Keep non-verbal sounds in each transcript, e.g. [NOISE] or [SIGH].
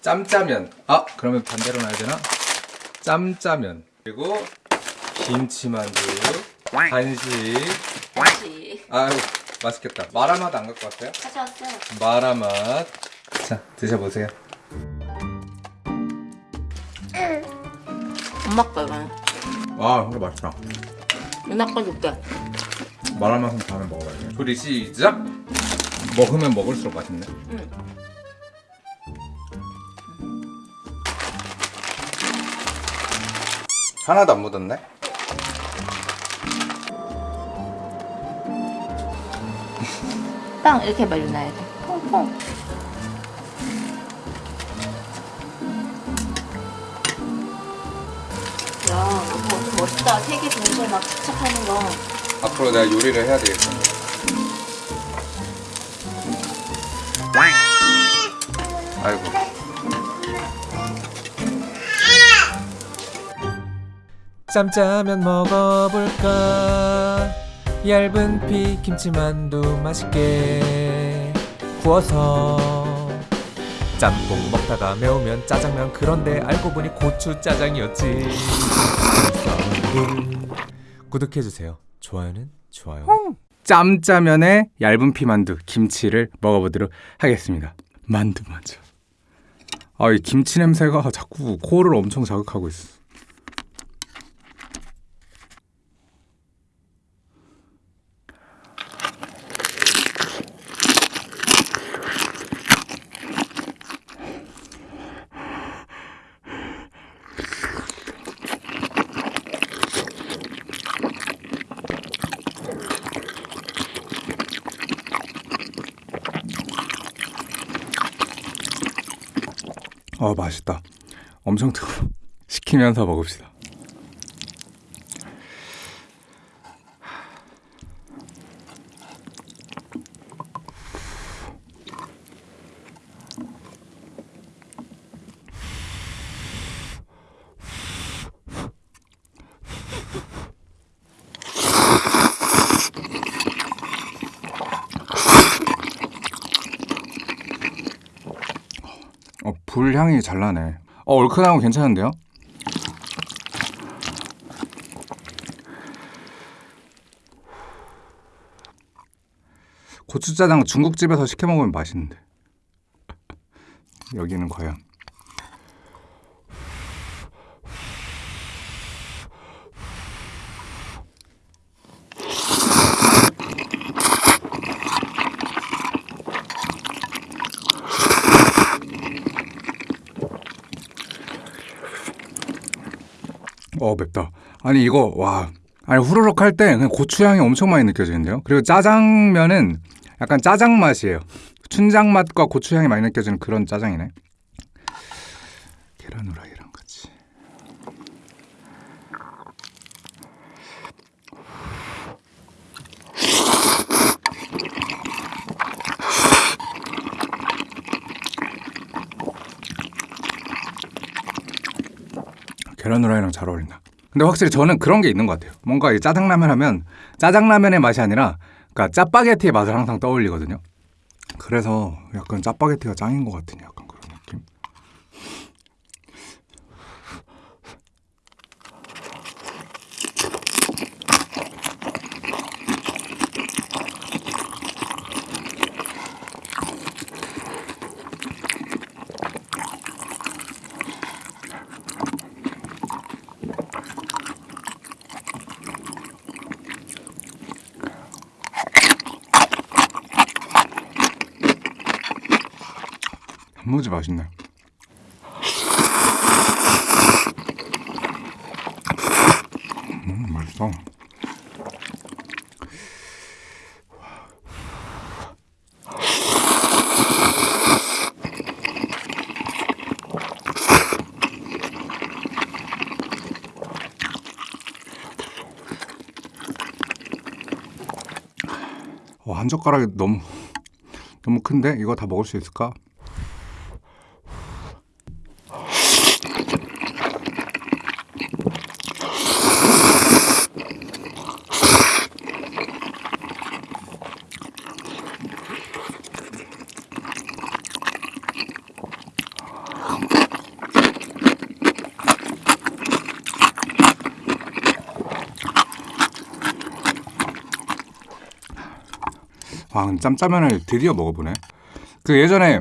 짬짜면 아 그러면 반대로 놔야 되나? 짬짜면 그리고 김치만두 간식 다시 아유 맛있겠다 마라맛 안 갖고 왔어요? 가져왔어요. 마라맛 자 드셔보세요 엄마 거 이거는. 와 이거 맛있다 누나 거 줄게. 마라맛은 다음에 먹어봐야 돼 조리 시작 먹으면 먹을수록 맛있네 응. 하나도 안 묻었네 빵 이렇게 말려놔야 돼. 퐁퐁. 야, 이거 좀 멋있다. 세개 동시에 막 부착하는 거. 앞으로 내가 요리를 해야 되겠어 아이고 짬짜면 먹어볼까? 얇은 피 김치만두 맛있게 구워서. 짬뽕 먹다가 매우면 짜장면 그런데 알고 보니 고추 짜장이었지. 구독해주세요. 좋아요는 좋아요. 짬짜면에 얇은 피만두 김치를 먹어보도록 하겠습니다. 만두 먼저 아이 김치 냄새가 자꾸 코를 엄청 자극하고 있어 어 맛있다. 엄청 뜨거 [LAUGHS] 시키면서 먹읍시다 어, 불 향이 잘 나네. 어, 얼큰한 거 괜찮은데요? 고추짜장 중국집에서 시켜 먹으면 맛있는데. [LAUGHS] 여기는 과연. 어 맵다. 아니 이거 와. 아니 후루룩 할 때 그냥 고추 향이 엄청 많이 느껴지는데요. 그리고 짜장면은 약간 짜장 맛이에요. 춘장 맛과 고추 향이 많이 느껴지는 그런 짜장이네. 계란 후라이 계란 후라이랑 잘 어울린다. 근데 확실히 저는 그런 게 있는 것 같아요. 뭔가 이 짜장라면 하면 짜장라면의 맛이 아니라 그러니까 짜파게티의 맛을 항상 떠올리거든요. 그래서 약간 짜파게티가 짱인 것 같은 약간 단무지 맛있네. 음, 맛있어. 어, 한 젓가락이 너무 너무 큰데 이거 다 먹을 수 있을까? 아, 짬짜면을 드디어 먹어보네. 그 예전에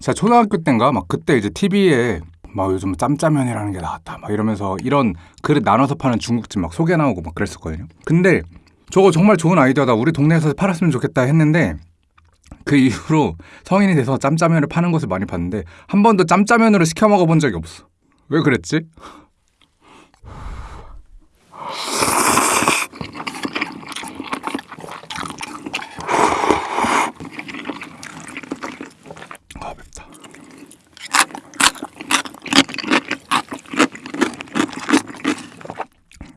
제가 초등학교 때인가 막 그때 이제 TV에 막 요즘 짬짜면이라는 게 나왔다 막 이러면서 이런 그릇 나눠서 파는 중국집 막 소개 나오고 막 그랬었거든요. 근데 저거 정말 좋은 아이디어다. 우리 동네에서 팔았으면 좋겠다 했는데 그 이후로 성인이 돼서 짬짜면을 파는 곳을 많이 봤는데 한 번도 짬짜면으로 시켜 먹어본 적이 없어. 왜 그랬지?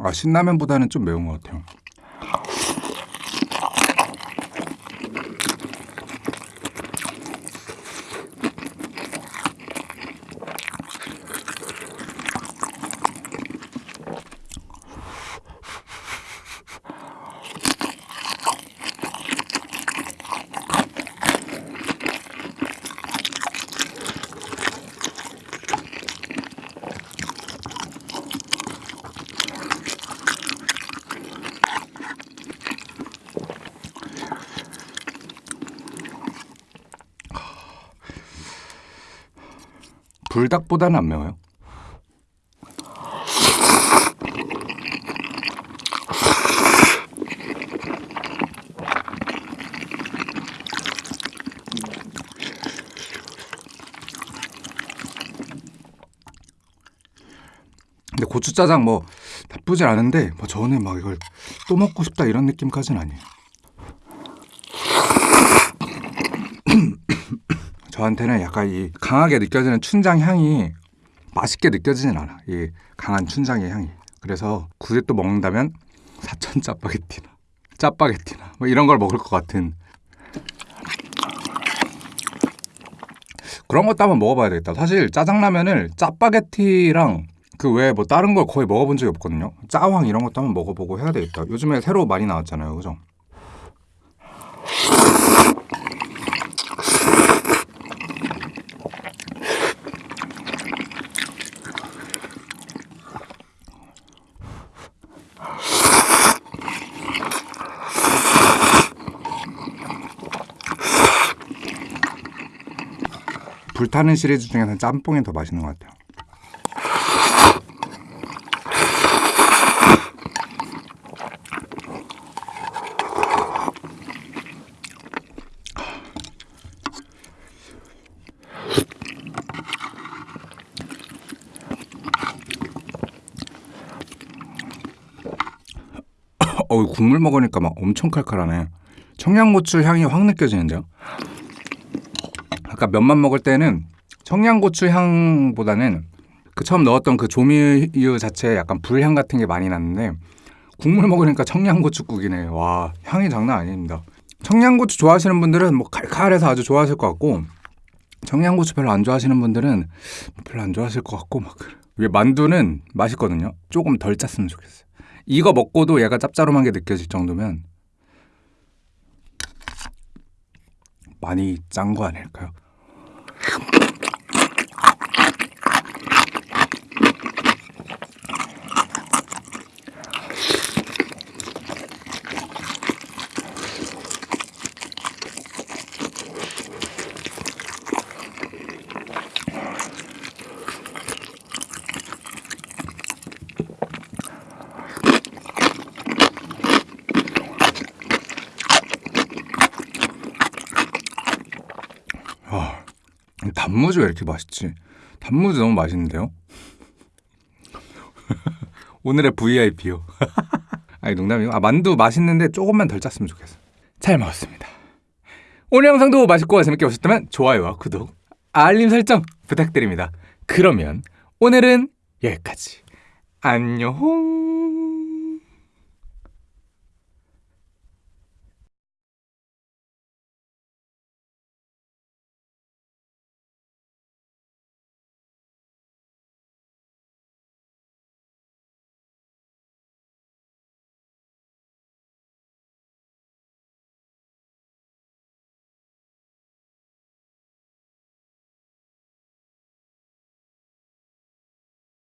아 신라면보다는 좀 매운 것 같아요. 불닭보다는 안 매워요. 근데 고추짜장 뭐 나쁘지 않은데 뭐 저는 막 이걸 또 먹고 싶다 이런 느낌까지는 아니에요. 저한테는 약간 이 강하게 느껴지는 춘장 향이 맛있게 느껴지진 않아. 이 강한 춘장의 향이. 그래서 굳이 또 먹는다면 사천 짜파게티나 짜파게티나 뭐 이런 걸 먹을 것 같은 그런 것도 한번 먹어봐야 되겠다. 사실 짜장라면을 짜파게티랑 그 외에 뭐 다른 걸 거의 먹어본 적이 없거든요. 짜왕 이런 것도 한번 먹어보고 해야 되겠다. 요즘에 새로 많이 나왔잖아요, 그죠? 불타는 시리즈 중에서는 짬뽕이 더 맛있는 것 같아요. [COUGHS] 어, 국물 먹으니까 막 엄청 칼칼하네. 청양고추 향이 확 느껴지는데요. 아까 면만 먹을 때는 청양고추 향보다는 그 처음 넣었던 그 조미유 자체에 약간 불향 같은 게 많이 났는데 국물 먹으니까 청양고추국이네. 와 향이 장난 아닙니다. 청양고추 좋아하시는 분들은 뭐 칼칼해서 아주 좋아하실 것 같고 청양고추 별로 안 좋아하시는 분들은 별로 안 좋아하실 것 같고 막 그래. 왜 만두는 맛있거든요. 조금 덜 짰으면 좋겠어요. 이거 먹고도 얘가 짭짤한 게 느껴질 정도면 많이 짠 거 아닐까요? 단무지 왜 이렇게 맛있지? 단무지 너무 맛있는데요? [LAUGHS] 오늘의 VIP요. [LAUGHS] 아니 농담이고 아 만두 맛있는데 조금만 덜 짰으면 좋겠어. 잘 먹었습니다. 오늘 영상도 맛있고 재밌게 보셨다면 좋아요와 구독, 알림 설정 부탁드립니다. 그러면 오늘은 여기까지. 안녕.